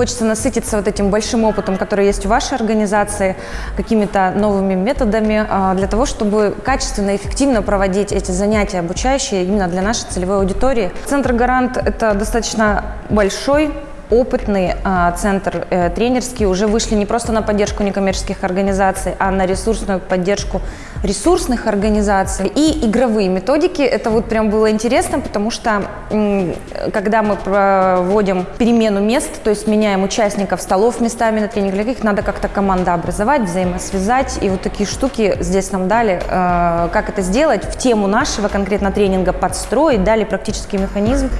Хочется насытиться вот этим большим опытом, который есть в вашей организации, какими-то новыми методами а, для того, чтобы качественно и эффективно проводить эти занятия обучающие именно для нашей целевой аудитории. Центр «Гарант» – это достаточно большой опытный а, центр э, тренерский уже вышли не просто на поддержку некоммерческих организаций, а на ресурсную поддержку ресурсных организаций. И игровые методики, это вот прям было интересно, потому что когда мы проводим перемену мест, то есть меняем участников столов местами на тренингах, их надо как-то команда образовать, взаимосвязать, и вот такие штуки здесь нам дали, э, как это сделать, в тему нашего конкретно тренинга подстроить, дали практический механизм.